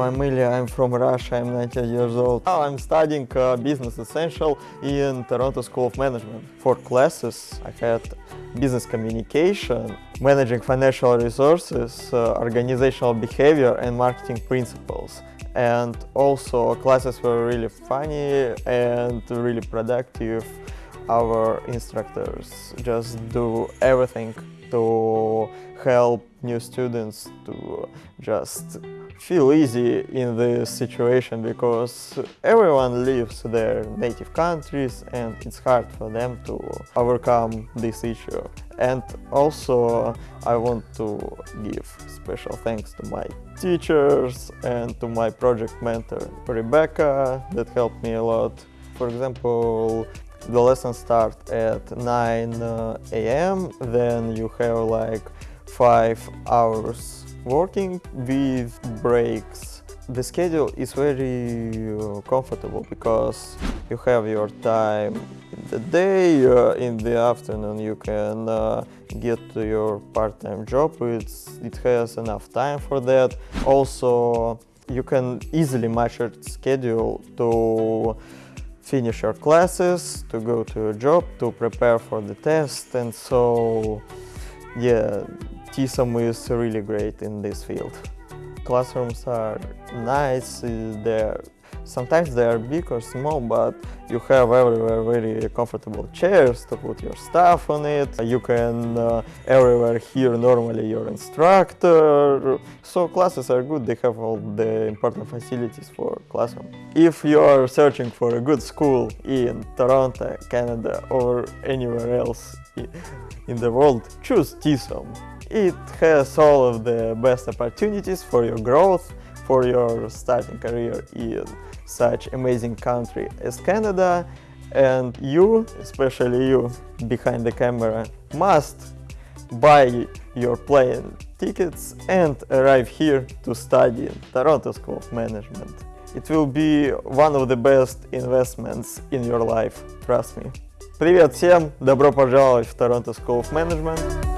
Hello, I'm Ilya, I'm from Russia, I'm 19 years old. Now I'm studying uh, Business Essential in Toronto School of Management. For classes, I had business communication, managing financial resources, uh, organizational behavior and marketing principles. And also classes were really funny and really productive. Our instructors just do everything to help new students to just feel easy in this situation because everyone leaves their native countries and it's hard for them to overcome this issue. And also I want to give special thanks to my teachers and to my project mentor Rebecca that helped me a lot. For example, the lesson start at 9 uh, a.m. Then you have like 5 hours working with breaks. The schedule is very uh, comfortable because you have your time in the day, uh, in the afternoon you can uh, get to your part-time job, it's, it has enough time for that. Also, you can easily match your schedule to finish your classes, to go to your job, to prepare for the test and so yeah, TSoM is really great in this field. Classrooms are nice, they're Sometimes they are big or small, but you have everywhere very comfortable chairs to put your stuff on it. You can uh, everywhere hear normally your instructor. So classes are good, they have all the important facilities for classroom. If you are searching for a good school in Toronto, Canada or anywhere else in the world, choose TSoM. It has all of the best opportunities for your growth, for your starting career in such amazing country as Canada and you, especially you behind the camera, must buy your plane tickets and arrive here to study in Toronto School of Management. It will be one of the best investments in your life, trust me. Привет всем, добро пожаловать в Toronto School of Management.